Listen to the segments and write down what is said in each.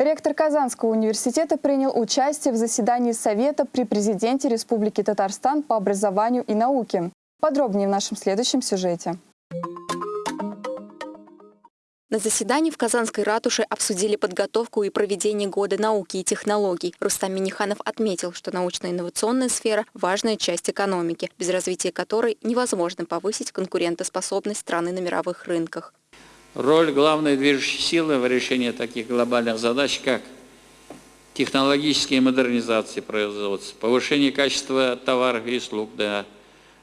Ректор Казанского университета принял участие в заседании Совета при президенте Республики Татарстан по образованию и науке. Подробнее в нашем следующем сюжете. На заседании в Казанской ратуше обсудили подготовку и проведение года науки и технологий. Рустам Миниханов отметил, что научно-инновационная сфера – важная часть экономики, без развития которой невозможно повысить конкурентоспособность страны на мировых рынках. Роль главной движущей силы в решении таких глобальных задач, как технологические модернизации производства, повышение качества товаров и услуг до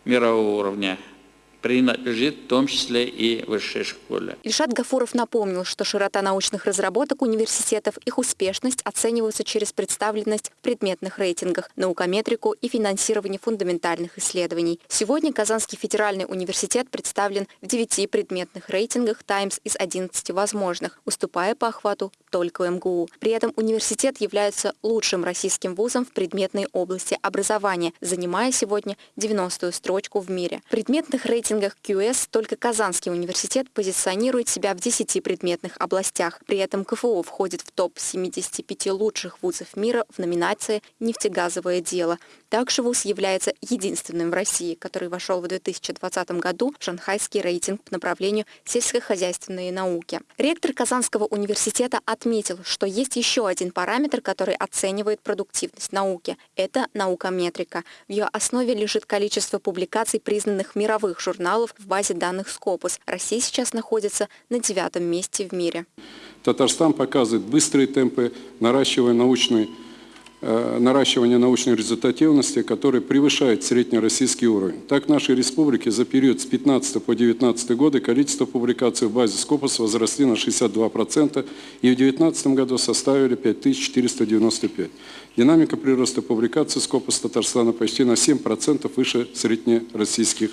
мирового уровня – принадлежит в том числе и высшей школе. Ильшат Гафуров напомнил, что широта научных разработок университетов, их успешность оцениваются через представленность в предметных рейтингах, наукометрику и финансирование фундаментальных исследований. Сегодня Казанский федеральный университет представлен в девяти предметных рейтингах «Таймс» из 11 возможных, уступая по охвату только МГУ. При этом университет является лучшим российским вузом в предметной области образования, занимая сегодня 90-ю строчку в мире. В предметных рейтингах рейтингах QS только Казанский университет позиционирует себя в 10 предметных областях. При этом КФУ входит в топ-75 лучших вузов мира в номинации «Нефтегазовое дело». Также вуз является единственным в России, который вошел в 2020 году в шанхайский рейтинг по направлению сельскохозяйственные науки. Ректор Казанского университета отметил, что есть еще один параметр, который оценивает продуктивность науки. Это наукометрика. В ее основе лежит количество публикаций признанных мировых журналов журналов в базе данных Scopus. Россия сейчас находится на девятом месте в мире. Татарстан показывает быстрые темпы наращивания научной э, наращивания научной результативности, который превышает среднероссийский уровень. Так, в нашей республике за период с 15 по 19 годы количество публикаций в базе Scopus возросли на 62% и в 2019 году составили 5495. Динамика прироста публикаций Scopus Татарстана почти на 7% выше среднероссийских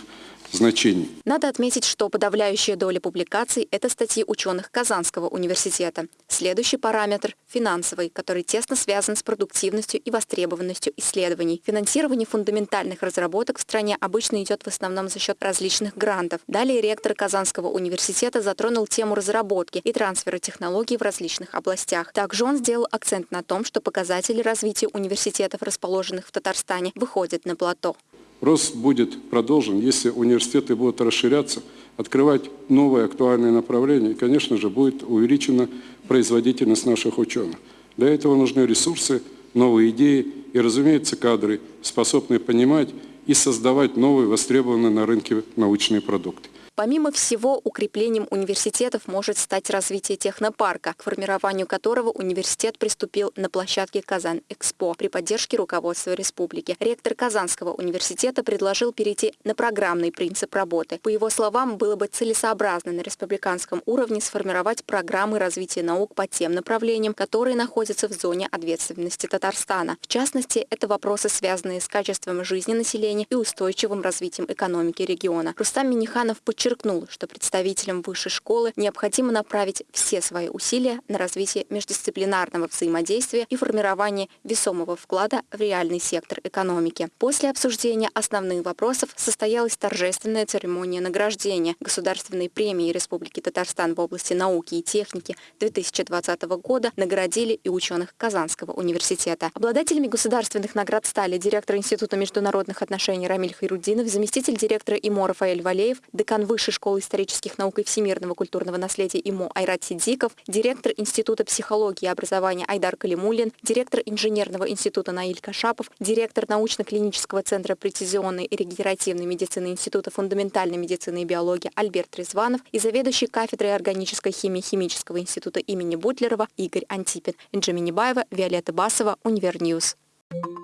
значений. Надо отметить, что подавляющая доля публикаций – это статьи ученых Казанского университета. Следующий параметр – финансовый, который тесно связан с продуктивностью и востребованностью исследований. Финансирование фундаментальных разработок в стране обычно идет в основном за счет различных грантов. Далее ректор Казанского университета затронул тему разработки и трансфера технологий в различных областях. Также он сделал акцент на том, что показатели развития университетов, расположенных в Татарстане, выходят на плато. Рост будет продолжен, если университеты будут расширяться, открывать новые актуальные направления, и, конечно же, будет увеличена производительность наших ученых. Для этого нужны ресурсы, новые идеи и, разумеется, кадры, способные понимать и создавать новые востребованные на рынке научные продукты. Помимо всего, укреплением университетов может стать развитие технопарка, к формированию которого университет приступил на площадке Казан-Экспо при поддержке руководства республики. Ректор Казанского университета предложил перейти на программный принцип работы. По его словам, было бы целесообразно на республиканском уровне сформировать программы развития наук по тем направлениям, которые находятся в зоне ответственности Татарстана. В частности, это вопросы, связанные с качеством жизни населения и устойчивым развитием экономики региона. Рустам Миниханов подчеркнул, подчеркнул, что представителям высшей школы необходимо направить все свои усилия на развитие междисциплинарного взаимодействия и формирование весомого вклада в реальный сектор экономики. После обсуждения основных вопросов состоялась торжественная церемония награждения Государственной премии Республики Татарстан в области науки и техники 2020 года наградили и ученых Казанского университета. Обладателями государственных наград стали директор Института международных отношений Рамиль Хайрудинов, заместитель директора ИМО Рафаэль Валеев, декан Высшей школы исторических наук и всемирного культурного наследия ИМО Айрат Садыков, директор Института психологии и образования Айдар Калимулин, директор Инженерного института Наиль Кашапов, директор научно-клинического центра прецизионной и регенеративной медицины Института фундаментальной медицины и биологии Альберт Резванов и заведующий кафедрой органической химии Химического института имени Бутлерова Игорь Антипин, Инджи Минибаева, Виолетта Басова, Univer News. Thank you.